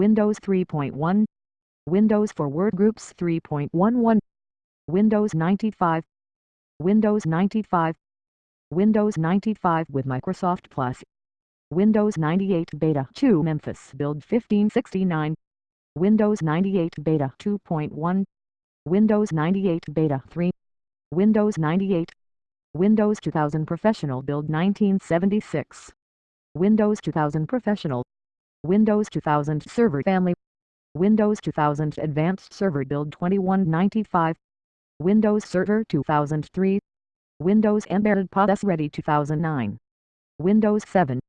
Windows 3.1 Windows for Workgroups 3.11 Windows 95 Windows 95 Windows 95 with Microsoft Plus Windows 98 Beta 2 Memphis Build 1569 Windows 98 Beta 2.1 Windows 98 Beta 3 Windows 98 Windows 2000 Professional Build 1976 Windows 2000 Professional Windows 2000 Server Family Windows 2000 Advanced Server Build 2195 Windows Server 2003 Windows Embedded POS Ready 2009 Windows 7